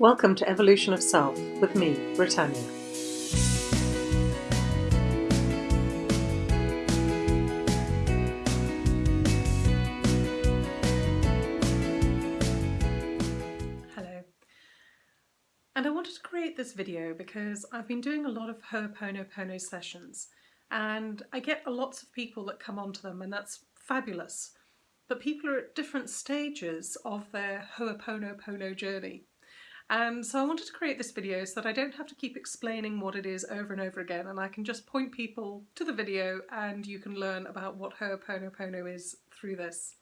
Welcome to Evolution of Self with me, Britannia. Hello. And I wanted to create this video because I've been doing a lot of Ho'oponopono sessions and I get lots of people that come onto them and that's fabulous. But people are at different stages of their Ho'oponopono journey. And so I wanted to create this video so that I don't have to keep explaining what it is over and over again and I can just point people to the video and you can learn about what Ho'oponopono is through this.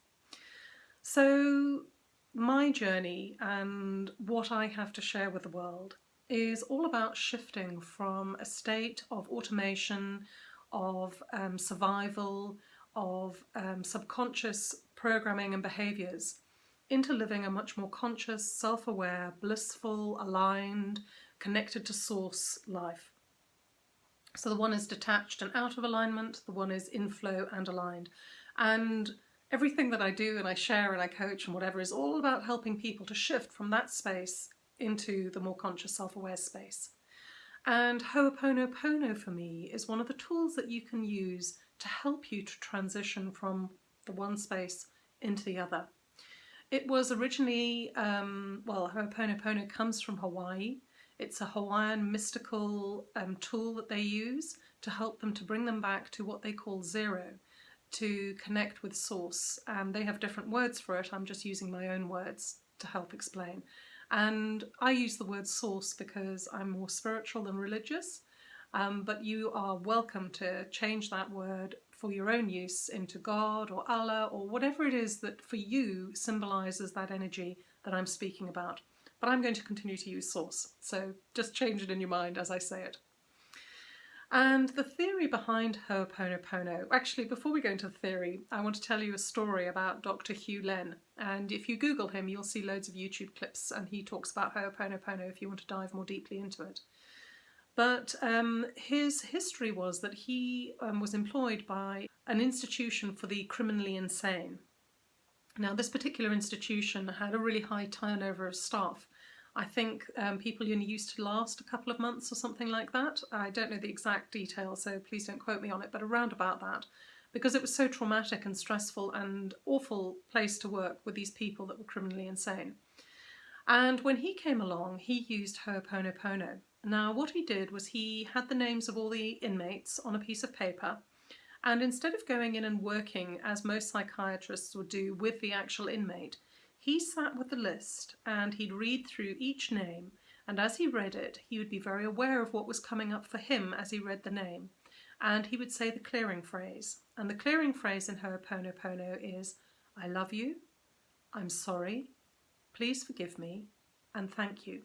So my journey and what I have to share with the world is all about shifting from a state of automation, of um, survival, of um, subconscious programming and behaviours into living a much more conscious, self-aware, blissful, aligned, connected to source life. So the one is detached and out of alignment, the one is in flow and aligned. And everything that I do and I share and I coach and whatever is all about helping people to shift from that space into the more conscious self-aware space. And Ho'oponopono for me is one of the tools that you can use to help you to transition from the one space into the other. It was originally, um, well, Ho'oponopono comes from Hawaii. It's a Hawaiian mystical um, tool that they use to help them to bring them back to what they call zero, to connect with source. And they have different words for it. I'm just using my own words to help explain. And I use the word source because I'm more spiritual than religious. Um, but you are welcome to change that word for your own use into God or Allah or whatever it is that for you symbolises that energy that I'm speaking about. But I'm going to continue to use source, so just change it in your mind as I say it. And the theory behind Ho'oponopono, actually before we go into the theory, I want to tell you a story about Dr. Hew Len. And if you Google him, you'll see loads of YouTube clips and he talks about Ho'oponopono if you want to dive more deeply into it. But um, his history was that he um, was employed by an institution for the criminally insane. Now this particular institution had a really high turnover of staff. I think um, people only used to last a couple of months or something like that. I don't know the exact details, so please don't quote me on it, but around about that. Because it was so traumatic and stressful and awful place to work with these people that were criminally insane. And when he came along, he used Ho'oponopono. Now what he did was he had the names of all the inmates on a piece of paper and instead of going in and working as most psychiatrists would do with the actual inmate, he sat with the list and he'd read through each name and as he read it he would be very aware of what was coming up for him as he read the name and he would say the clearing phrase and the clearing phrase in Ho'oponopono is I love you, I'm sorry, please forgive me and thank you.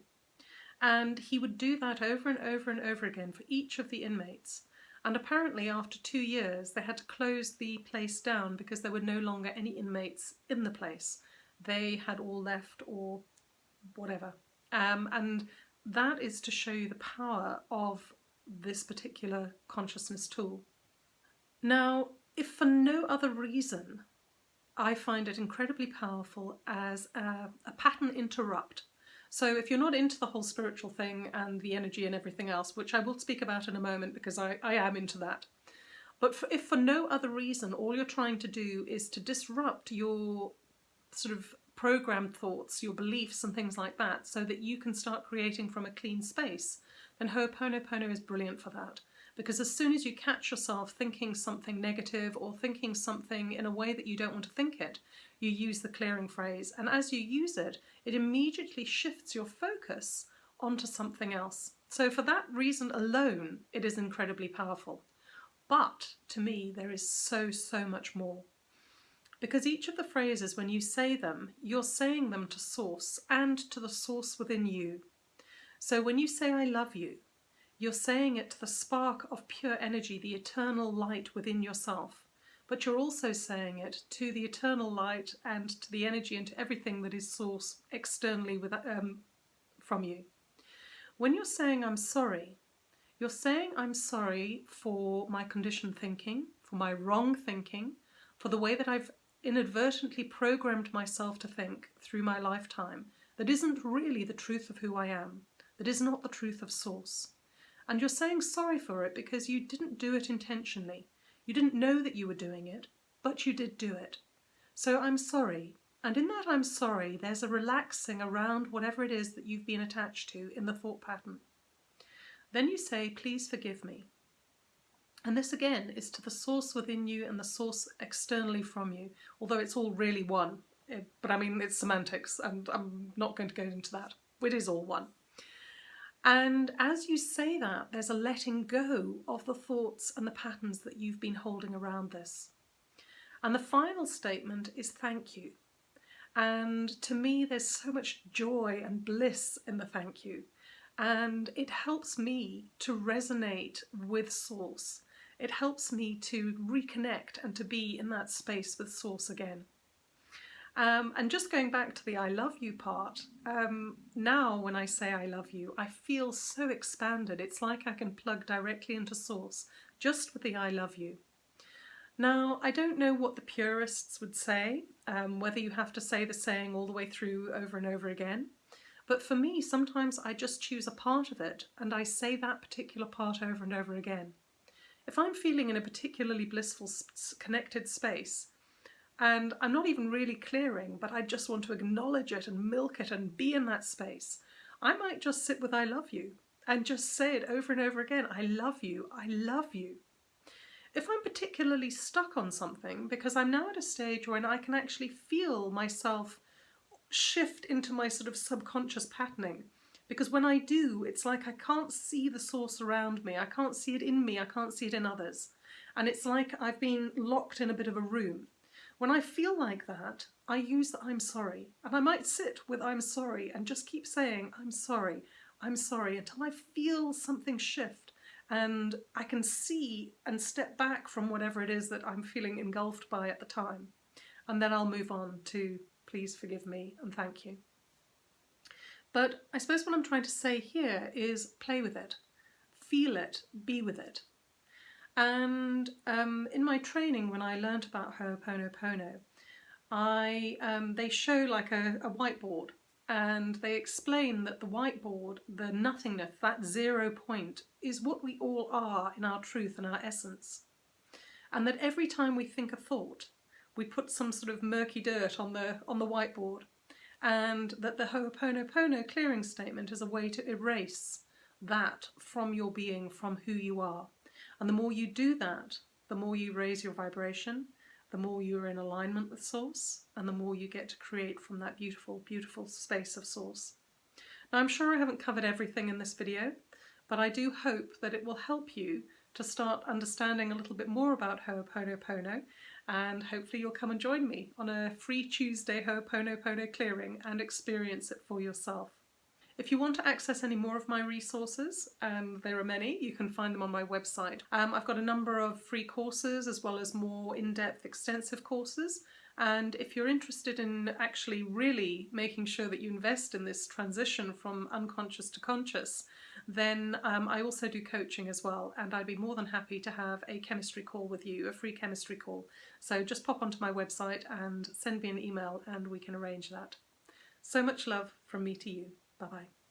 And he would do that over and over and over again for each of the inmates. And apparently after two years they had to close the place down because there were no longer any inmates in the place. They had all left or whatever. Um, and that is to show you the power of this particular consciousness tool. Now, if for no other reason, I find it incredibly powerful as a, a pattern interrupt so if you're not into the whole spiritual thing and the energy and everything else, which I will speak about in a moment because I, I am into that, but for, if for no other reason all you're trying to do is to disrupt your sort of programmed thoughts, your beliefs and things like that so that you can start creating from a clean space, then Ho'oponopono is brilliant for that. Because as soon as you catch yourself thinking something negative or thinking something in a way that you don't want to think it, you use the clearing phrase. And as you use it, it immediately shifts your focus onto something else. So for that reason alone, it is incredibly powerful. But to me, there is so, so much more. Because each of the phrases, when you say them, you're saying them to source and to the source within you. So when you say I love you, you're saying it to the spark of pure energy, the eternal light within yourself. But you're also saying it to the eternal light and to the energy and to everything that is sourced externally with, um, from you. When you're saying I'm sorry, you're saying I'm sorry for my conditioned thinking, for my wrong thinking, for the way that I've inadvertently programmed myself to think through my lifetime that isn't really the truth of who I am, that is not the truth of Source. And you're saying sorry for it because you didn't do it intentionally. You didn't know that you were doing it, but you did do it. So I'm sorry. And in that I'm sorry, there's a relaxing around whatever it is that you've been attached to in the thought pattern. Then you say, please forgive me. And this again is to the source within you and the source externally from you, although it's all really one. Eh, but I mean, it's semantics, and I'm not going to go into that. It is all one. And as you say that, there's a letting go of the thoughts and the patterns that you've been holding around this. And the final statement is thank you. And to me, there's so much joy and bliss in the thank you. And it helps me to resonate with Source it helps me to reconnect and to be in that space with Source again. Um, and just going back to the I love you part, um, now when I say I love you, I feel so expanded. It's like I can plug directly into Source just with the I love you. Now, I don't know what the purists would say, um, whether you have to say the saying all the way through over and over again. But for me, sometimes I just choose a part of it and I say that particular part over and over again. If I'm feeling in a particularly blissful, connected space, and I'm not even really clearing, but I just want to acknowledge it and milk it and be in that space, I might just sit with I love you and just say it over and over again. I love you. I love you. If I'm particularly stuck on something, because I'm now at a stage when I can actually feel myself shift into my sort of subconscious patterning, because when I do, it's like I can't see the source around me. I can't see it in me. I can't see it in others. And it's like I've been locked in a bit of a room. When I feel like that, I use the I'm sorry. And I might sit with I'm sorry and just keep saying I'm sorry, I'm sorry until I feel something shift and I can see and step back from whatever it is that I'm feeling engulfed by at the time. And then I'll move on to please forgive me and thank you. But I suppose what I'm trying to say here is play with it, feel it, be with it. And um, in my training, when I learnt about Ho'oponopono, I um, they show like a, a whiteboard and they explain that the whiteboard, the nothingness, that zero point, is what we all are in our truth and our essence. And that every time we think a thought, we put some sort of murky dirt on the on the whiteboard and that the Ho'oponopono clearing statement is a way to erase that from your being, from who you are. And the more you do that, the more you raise your vibration, the more you're in alignment with Source, and the more you get to create from that beautiful, beautiful space of Source. Now, I'm sure I haven't covered everything in this video, but I do hope that it will help you to start understanding a little bit more about Ho'oponopono and hopefully you'll come and join me on a free Tuesday Ho'oponopono clearing and experience it for yourself. If you want to access any more of my resources, um, there are many, you can find them on my website. Um, I've got a number of free courses as well as more in-depth extensive courses and if you're interested in actually really making sure that you invest in this transition from unconscious to conscious, then um, I also do coaching as well and I'd be more than happy to have a chemistry call with you, a free chemistry call. So just pop onto my website and send me an email and we can arrange that. So much love from me to you. Bye bye.